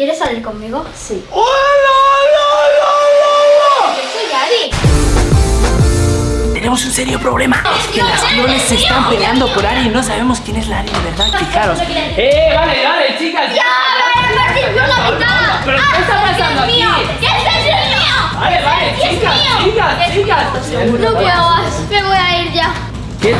¿Quieres salir conmigo? Sí. ¡Hola, hola, hola, hola! Yo soy Ari. Tenemos un serio problema. Es que las clones se están peleando por Ari y no sabemos quién es la Ari de verdad. Fijaros. ¡Eh, vale, vale, chicas! ¡Ya, me voy a partir yo la mitad! ¿Pero qué está ¡Ah, pasando Sergio es aquí? mío! ¡Que Sergio es mío! Vale, vale, ¡Que es chicas, chicas, ¡Que es chicas. No puedo más, me voy a ir ya. ¿Qué?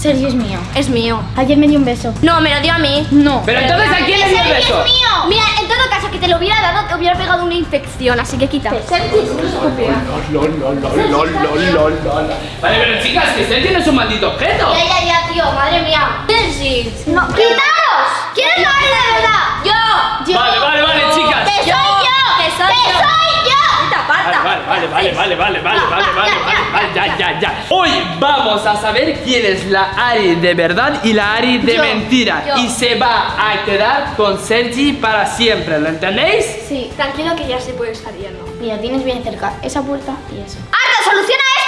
Sergio es mío. Es mío. Ayer me dio un beso. No, me lo dio a mí. No. Pero entonces, ¿a quién le dio el Sergio beso? es mío! Mira, en todo caso, que te lo hubiera dado, te hubiera pegado una infección, así que quita. Sergio es estúpido. Lol, lol, lol, lol, lol, lol, lol. Vale, pero chicas, que usted tiene su maldito objeto. Ya, ya, ya, tío, madre mía. Sergi. No, quitaos. ¿Quién es la verdad? Yo. Yo. Vale, vale, vale, Yo. chicas. Que soy yo. Que soy yo. Vale, vale, vale, vale, vale, vale, vale, vale, vale, vale, vale, ya, ya, ya. Hoy vamos a saber quién es la Ari de verdad y la Ari de Yo, mentira. yo. Y se va a quedar con Sergi para siempre, ¿lo entendéis? Sí. Tranquilo que ya se puede estar yendo. Mira, tienes bien cerca esa puerta y eso. ¡Arta, soluciona esto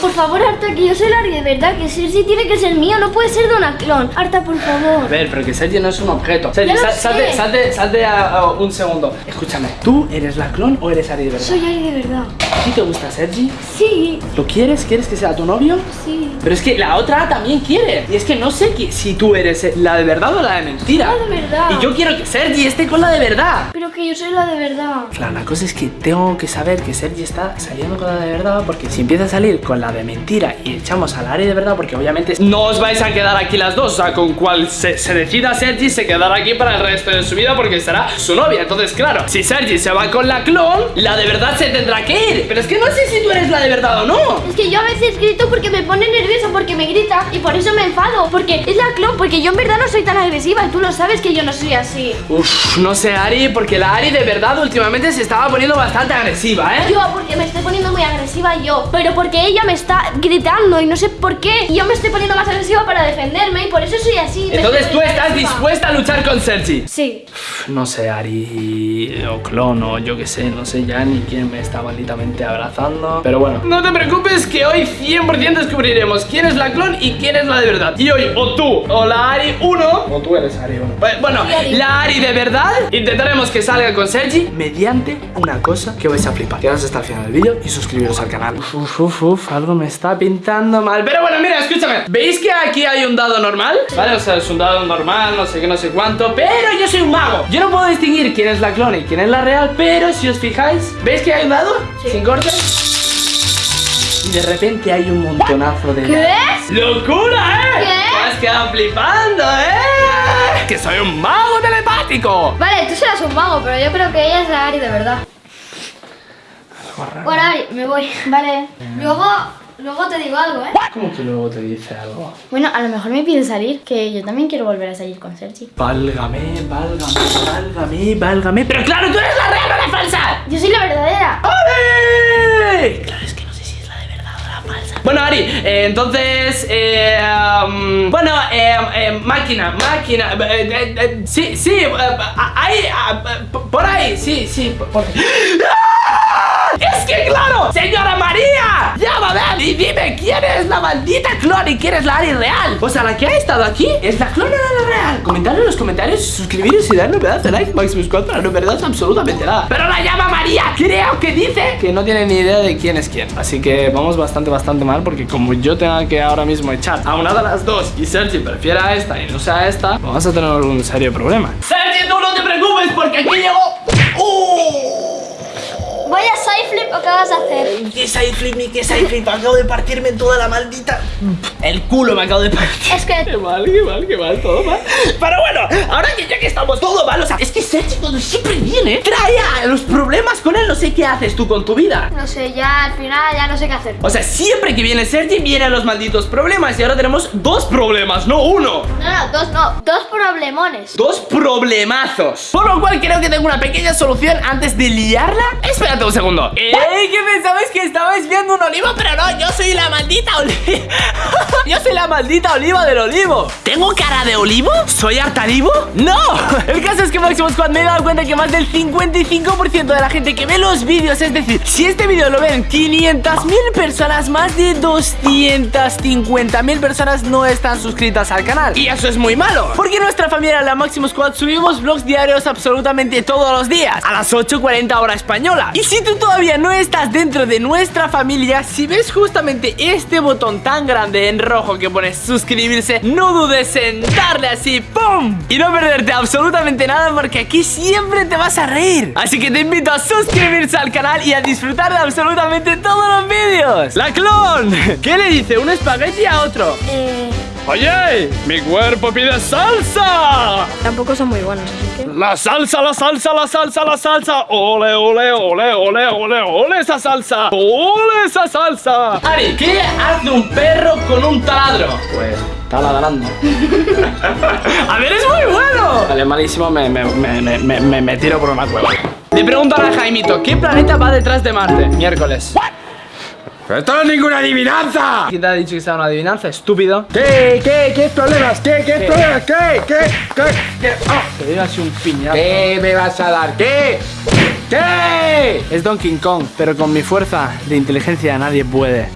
Por favor, Arta, que yo soy la Ari de verdad, que Sergi tiene que ser mío, no puede ser de una clon. Arta, por A favor. ver, pero que Sergi no es un objeto. Lo sal- salte, salte, salte a, a un segundo. Escúchame, ¿tú eres la clon o eres Ari de verdad? Soy Ari de verdad. ¿A ti te gusta Sergi? Sí, ¿Lo quieres? ¿Quieres que sea tu novio? sí. Pero es que la otra también quiere. Y es que no sé si tú eres la de verdad o la de mentira. La de verdad. Y yo quiero que Sergi esté con la de verdad. Pero que yo soy la de verdad. Claro, la cosa es que tengo que saber que Sergi está saliendo con la de verdad Porque si empieza a salir con la de mentira y echamos al área de verdad Porque obviamente no os vais a quedar aquí las dos O sea, con cual se, se decida Sergi se quedará aquí para el resto de su vida Porque será su novia Entonces, claro, si Sergi se va con la clon La de verdad se tendrá que ir Pero es que no sé si tú eres la de verdad o no Es que yo a veces grito porque me pone nerviosa, porque me grita y por eso me enfado. Porque es la clon, porque yo en verdad no soy tan agresiva y tú lo sabes que yo no soy así. Uf, no sé Ari, porque la Ari de verdad últimamente se estaba poniendo bastante agresiva, ¿eh? Yo, porque me estoy poniendo muy agresiva yo. Pero porque ella me está gritando y no sé por qué. Y yo me estoy poniendo más agresiva para defenderme y por eso soy así. Entonces tú estás agresiva. dispuesta a luchar con Sergi Sí. No sé, Ari o Clon o yo que sé, no sé ya ni quién me está malditamente abrazando. Pero bueno, no te preocupes que hoy 100% descubriremos quién es la Clon y quién es la de verdad. Y hoy o tú o la Ari 1 o tú eres Ari 1. Bueno, la Ari de verdad intentaremos que salga con Sergi mediante una cosa que vais a flipar. Quedaos hasta el final del vídeo y suscribiros al canal. Uf, uf, uf, uf, algo me está pintando mal. Pero bueno, mira, escúchame. ¿Veis que aquí hay un dado normal? Vale, o sea, es un dado normal, no sé qué, no sé cuánto. Pero yo soy un mago. Yo no puedo distinguir quién es la clon y quién es la real. Pero si os fijáis, ¿veis que hay un dado? Sí. Y de repente hay un montonazo de ¿Qué? ¡Locura, eh! ¿Qué? Te has quedado flipando, eh! ¡Que soy un mago telepático! Vale, tú serás un mago, pero yo creo que ella es la Ari de verdad. Bueno, Ari, me voy. Vale. Luego, luego te digo algo, ¿eh? ¿Cómo que luego te dice algo? Bueno, a lo mejor me pide salir, que yo también quiero volver a salir con Sergi. Válgame, válgame, válgame, válgame. ¡Pero claro, tú eres la real o la falsa! Yo soy la verdadera. Claro, es que no sé si es la de verdad o la falsa. Bueno, Ari, eh, entonces. Eh, um, bueno, eh, eh, máquina, máquina. eh, eh, sí, sí, ahí, ah, por ahí, sí, sí, por por- ¡Ah! ¡Es que claro! ¡Señora María! ¡Llámame y dime quién es la maldita clon y quién es la Ari real! O sea, la que ha estado aquí es la clon o la real. Comentadlo en los comentarios, suscribiros y darle un pedazo de like, Maximus Squad, para no perderos absolutamente nada. Pero la llama María, creo que dice que no tiene ni idea de quién es quién. Así que vamos bastante, bastante mal, porque como yo tenga que ahora mismo echar a una de las dos y Sergi prefiera a esta y no sea a esta, vamos a tener un serio problema. Sergi, tú no te preocupes, porque aquí llegó. ¡Uh! ¿Voy a Sideflip o qué vas a hacer? ¿Qué sideflip ni qué sideflip? Acabo de partirme toda la maldita. El culo me acabo de partir. Es que Qué mal, qué mal, qué mal, todo mal. Pero bueno, Sergi cuando siempre viene, trae a los problemas con él. No sé qué haces tú con tu vida. No sé, ya al final ya no sé qué hacer. O sea, siempre que viene Sergi, vienen los malditos problemas. Y ahora tenemos dos problemas, no uno. No, no, dos no, dos problemones. Dos problemazos. Por lo cual creo que tengo una pequeña solución antes de liarla. Espérate un segundo. ¡Ey! ¿Qué pensabais que estabais viendo un olivo? Pero no, yo soy la maldita oliva. yo soy la maldita oliva del olivo. ¿Tengo cara de olivo? ¿Soy hartalivo? ¡No! El caso es que Máximo Squad Me he dado cuenta que más del 55% de la gente que ve los vídeos, es decir, si este vídeo lo ven 500.000 personas, más de 250.000 personas no están suscritas al canal. Y eso es muy malo, porque nuestra familia, la Máximo Squad, subimos vlogs diarios absolutamente todos los días, a las 8.40 hora española. Y si tú todavía no estás dentro de nuestra familia, si ves justamente este botón tan grande en rojo que pone suscribirse, no dudes en darle así, ¡pum! Y no perderte absolutamente nada porque aquí siempre te vas a reír. Así que te invito a suscribirse al canal y a disfrutar de absolutamente todos los vídeos. ¡La clon! ¿Qué le dice un espagueti a otro? Eh, ¡Oye! ¡Mi cuerpo pide salsa! tampoco son muy buenos, así que... La salsa, la salsa, la salsa, la salsa. Ole, ole, ole, ole, ole, ole esa salsa. Ole esa salsa. Ari, ¿qué hace un perro con un taladro? Pues está ladrando. a ver, es muy bueno. Vale, malísimo, me, me, me, me, me, me tiro por una cueva. Le pregunto a Jaimito, ¿qué planeta va detrás de Marte? Miércoles. ¡Esto no es ninguna adivinanza! ¿Quién te ha dicho que sea una adivinanza? Estúpido. ¿Qué? ¿Qué? ¿Qué problemas? ¿Qué? ¿Qué problemas? ¿Qué? ¿Qué? ¿Qué? ¿Qué? Ah, Te doy así un piñazo. ¿Qué me vas a dar? ¿Qué? ¿Qué? Es Donkey Kong, pero con mi fuerza de inteligencia nadie puede.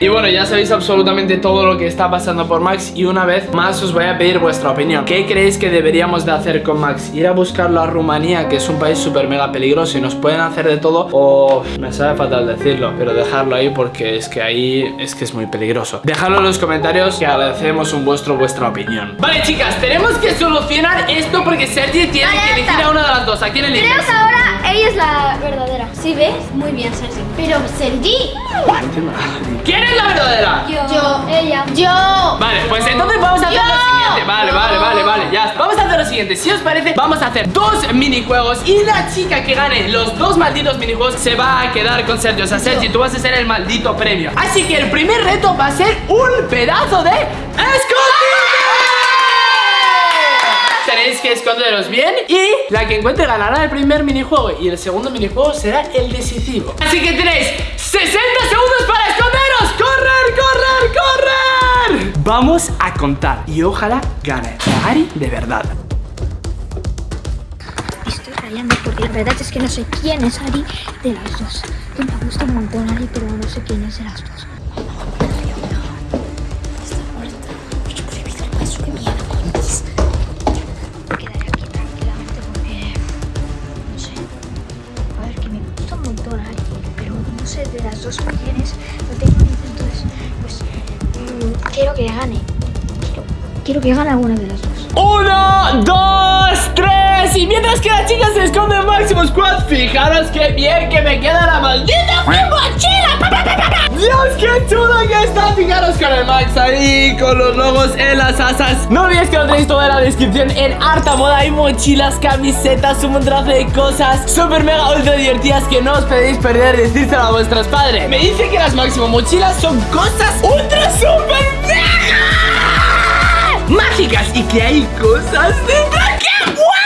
Y bueno, ya sabéis absolutamente todo lo que está pasando por Max Y una vez más os voy a pedir vuestra opinión. ¿Qué creéis que deberíamos de hacer con Max? ¿Ir a buscarlo a Rumanía, que es un país súper mega peligroso Y nos pueden hacer de todo O me sabe fatal decirlo, pero dejarlo ahí porque es que ahí es que es muy peligroso Dejadlo en los comentarios que agradecemos un vuestro vuestra opinión. Vale chicas, tenemos que solucionar esto porque Sergi tiene que elegir a una de las dos. ¿A quién que ahora ella es la verdadera. ¿Sí ves? Muy bien, Sergi. Pero Sergi. ¿Quién es la verdadera? Yo. Ella. Yo. Vale, pues entonces vamos a hacer lo siguiente Vale, vale, vale, vale, ya está. Vamos a hacer lo siguiente Si os parece, vamos a hacer dos minijuegos Y la chica que gane los dos malditos minijuegos Se va a quedar con Sergio O sea, Sergio, tú vas a ser el maldito premio Así que el primer reto va a ser un pedazo de escondite Tenéis que esconderos bien Y la que encuentre ganará el primer minijuego Y el segundo minijuego será el decisivo Así que tenéis 60 segundos para esconderos ¡Correr, correr, correr! Vamos a contar Y ojalá gane Ari de verdad Estoy rayando porque la verdad es que no sé quién es Ari de las dos. Me gusta un montón Ari, pero no sé quién es de las dos. Dos quién es. No tengo entonces, pues mm, quiero que gane. Quiero, quiero que gane alguna de las dos. Uno, dos, tres Y mientras que la chica se esconde en Máximo Squad Fijaros qué bien que me queda la maldita mochila. Dios, qué chulo que está. Fijaros con el Max ahí Con los logos en las asas. No olvidéis que lo tenéis todo en la descripción En harta moda. Hay mochilas, camisetas Un montonazo de cosas Super mega ultra divertidas Que no os podéis perder Decírselo a vuestros padres. Me dice que las Máximo mochilas son cosas ultra super mega mágicas y que hay cosas dentro. ¡Qué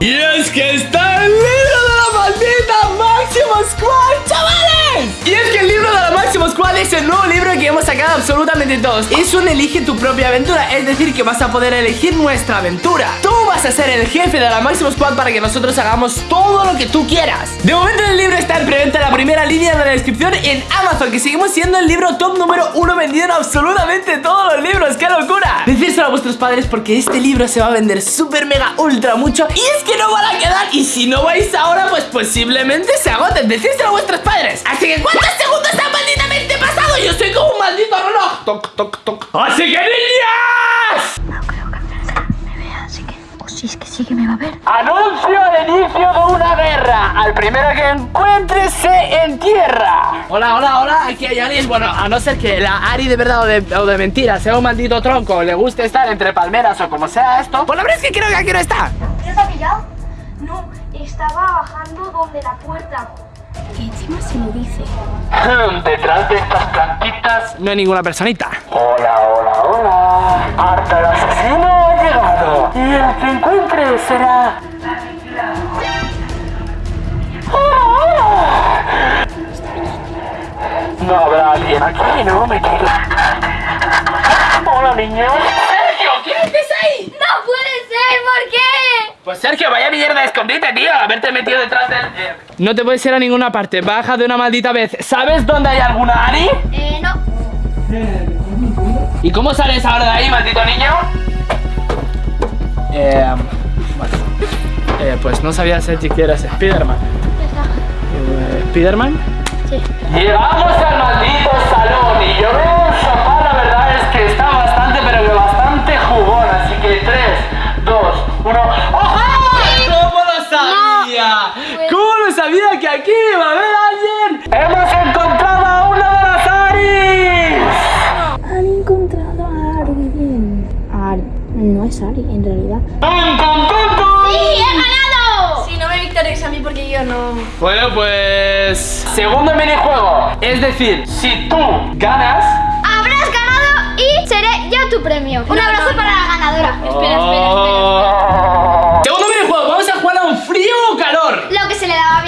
Y es que está el libro de la maldita Máximo Squad, chavales. Y es que el libro de la Máximo Squad es el nuevo libro que hemos sacado absolutamente todos. Es un elige tu propia aventura, es decir, que vas a poder elegir nuestra aventura. Tú vas a ser el jefe de la Máximo Squad para que nosotros hagamos todo lo que tú quieras. De momento el libro está en preventa en la primera línea de la descripción en Amazon, que seguimos siendo el libro top número uno vendido en absolutamente todos los libros. ¡Qué locura! Decírselo a vuestros padres porque este libro se va a vender súper mega ultra mucho y es que no van a quedar y si no vais ahora pues posiblemente se agoten. Decírselo a vuestros padres. Así que ¿cuántos segundos han malditamente Yo soy como un maldito reloj. Toc, toc, toc. Así que niñas. No creo que me vea, así que... O si es que sí que me va a ver. Anuncio el inicio de una guerra. Al primero que encuentre se entierra. Hola, hola, hola. Aquí hay alguien. Bueno, a no ser que la Ari de verdad o de, o de mentira sea un maldito tronco, le guste estar entre palmeras o como sea esto. Pues la verdad es que creo que aquí no está. ¿Ya te ha pillado? No, estaba bajando donde la puerta. Que encima se lo dice. Detrás de estas plantitas no hay ninguna personita. Hola, hola, hola. Arta el asesino ha llegado. Y el que encuentre será. No habrá alguien aquí, ¿no? Me quiero. Hola, niños. Sergio, ¿quién es ahí? ¡No puede ser! ¿Por qué? Pues Sergio, vaya mierda de escondite, tío. Haberte metido detrás del. eh. No te puedes ir a ninguna parte. Baja de una maldita vez. ¿Sabes dónde hay alguna Ari? Eh, no. ¿Y cómo sales ahora de ahí, maldito niño? Eh. Bueno. Eh, pues no sabía Sergi que eras Spiderman. Eh, ¿Spiderman? Sí. Llegamos al maldito salón y yo veo un sofá, la verdad es que está sabía? ¿Cómo lo sabía que aquí iba a haber alguien? ¡Hemos encontrado a una de las Aris! Han encontrado a Ari. Ari. No es Ari, en realidad. ¡Pum, pum, pum, pum! ¡Sí, he ganado! Sí, no me victorias a mí porque yo no. Bueno, pues. Segundo minijuego. Es decir, si tú ganas. Habrás ganado y seré yo tu premio. Un abrazo para la ganadora. Espera, espera, Oh. Segundo minijuego, vamos a jugar a un frío o calor. Lo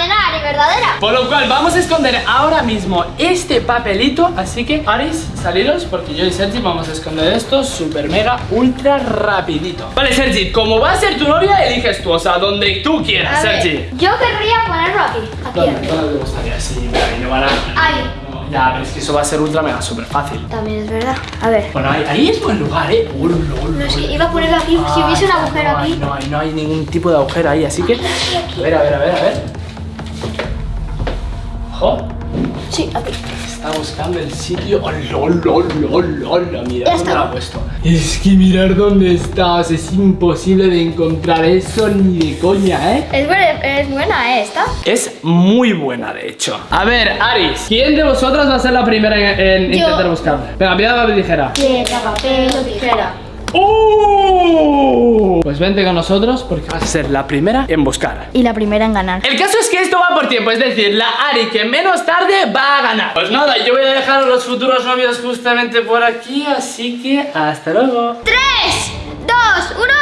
que Ari, ¿verdadera? Por lo cual vamos a esconder ahora mismo este papelito Así que Aris, saliros porque yo y Sergi vamos a esconder esto super mega ultra rapidito Vale Sergi, como va a ser tu novia eliges tú, o sea, donde tú quieras A ver, Sergi yo querría ponerlo aquí. Aquí. ¿Dónde, dónde te gustaría? Sí, mira, ahí no van a... Ahí. No, Ya, pero es que eso va a ser ultra mega super fácil También es verdad. A ver. Bueno, ahí, ahí es buen lugar, eh Oh, lol, No, sí, lol. iba a ponerlo aquí. Si hubiese un agujero no, aquí. No, no hay ningún tipo de agujero ahí, así que... A ver, a ver, a ver, a ver Ojo Sí, aquí. Está buscando el sitio. Oh, lol, lol, lol, lol. Mira Ya dónde está. lo ha puesto. Es que mirar dónde estás. Es imposible de encontrar eso ni de coña, ¿eh? Es buena, es buena, ¿eh? Esta. Es muy buena, de hecho. A ver, Aris, ¿quién de vosotras va a ser la primera en, intentar buscar? Venga, piedra, papel, tijera. Piedra, papel o tijera. ¡Uh! Pues vente con nosotros porque vas a ser la primera en buscar. Y la primera en ganar. El caso es que esto va por tiempo, es decir, la Ari que menos tarde va a ganar. Pues nada, yo voy a dejar a los futuros novios justamente por aquí, así que hasta luego. 3, 2, 1,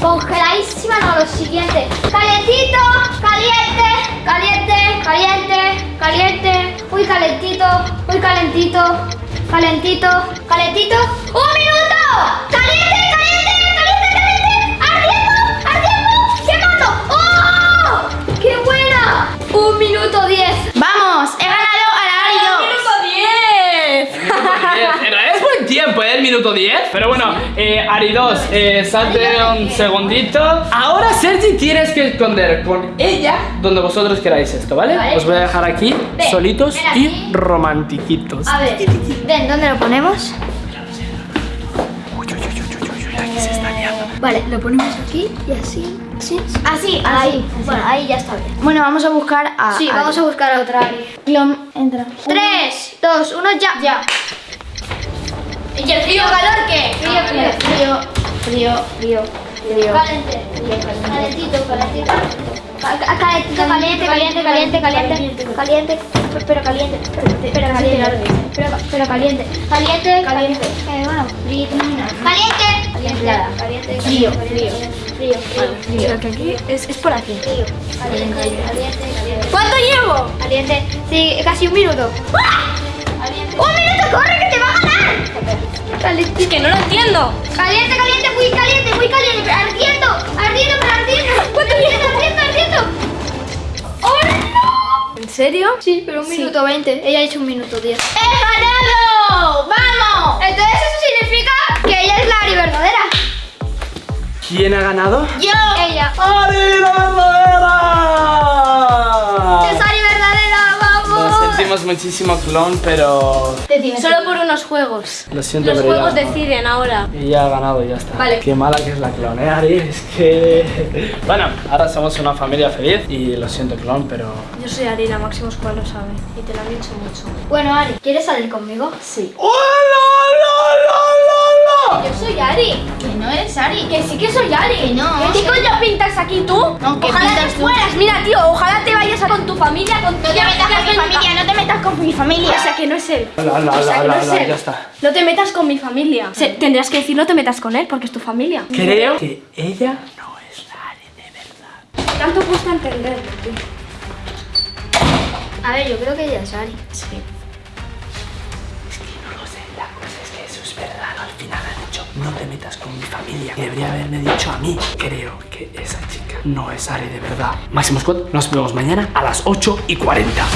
Congeladísima, no, lo siguiente. Calientito, caliente, caliente, caliente, caliente. Uy, calentito, uy, calentito, calentito, calentito. ¡Un minuto! ¡Caliente, caliente, caliente, caliente! ¡Ardiendo, ardiendo! ¡Quemando! ¡Oh! ¡Qué buena! Un minuto diez. ¡Vamos! ¡He ganado a la realidad es buen tiempo, ¿eh? El minuto 10. Pero bueno, eh, Ari 2, eh, salte un segundito. Ahora, Sergi, tienes que esconder con ella donde vosotros queráis esto, ¿vale? Vale. Os voy a dejar aquí Ven, solitos ven y aquí. romantiquitos. A ver, ven, ¿dónde lo ponemos? Vale, lo ponemos aquí y así. ¿Sí? Así, ahí. Bueno, ahí ya está bien. Bueno, vamos a buscar a. Sí, Ari. vamos a buscar a otra Ari. Clon, entra. 3, 2, 1, ya. Ya. ¿Y el frío calor qué? Frío, frío. Frío, frío, frío, frío. Caliente. Calentito, calentito. Ca- ca- Calentito, caliente, caliente, caliente, caliente, caliente, pero caliente, pero caliente, pero, caliente, caliente, caliente, eh, bueno, frío, caliente, caliente, caliente, Frío, frío, frío, frío, que aquí es, es por aquí. frío, caliente, caliente, caliente. ¿Cuánto llevo? Caliente, sí, casi un minuto. Caliente. ¡Un minuto, corre Caliente. Que no lo entiendo. Caliente, caliente, muy caliente, muy caliente, ardiendo, ardiendo, pero ardiendo. ¿Cuánto ardiendo, ardiendo, ardiendo? ¡Oh, no! ¿En serio? Sí, pero un minuto veinte. Ella ha hecho un minuto diez. ¡He ganado! ¡Vamos! Entonces eso significa que ella es la Ari verdadera. ¿Quién ha ganado? Yo. Ella. ¡Ari verdadera! Sentimos muchísimo, clon, pero Solo por unos juegos. lo siento, Los pero juegos ya, deciden ahora. y ya ha ganado y ya está. Vale. Qué mala que es la clon, ¿eh, Ari? Es que... Bueno, ahora somos una familia feliz y lo siento, clon, pero... Yo soy Arina, Máximo Squad lo sabe. Y te lo han dicho mucho. Bueno, Ari, ¿quieres salir conmigo? Sí. ¡Oh, no, no, no! Yo soy Ari. Que no eres Ari. Que sí que soy Ari. Que no. ¿Qué coño pintas aquí tú? No, ¿qué ojalá pintas te tú? fueras. Mira, tío, ojalá te vayas a con tu familia, con tu No te metas con mi familia, no te metas con mi familia. O sea, que no es él. La, la, O sea, la, que no es la, él. ya está. No te metas con mi familia. Se- tendrías que decir no te metas con él porque es tu familia. Creo que ella no es la Ari de verdad. Tanto cuesta entenderlo, tío. A ver, yo creo que ella es Ari. Es no te metas con mi familia. Debería haberme dicho a mí. Creo que esa chica no es Ari de verdad. Máximo Squad, nos vemos mañana a las 8 y 40.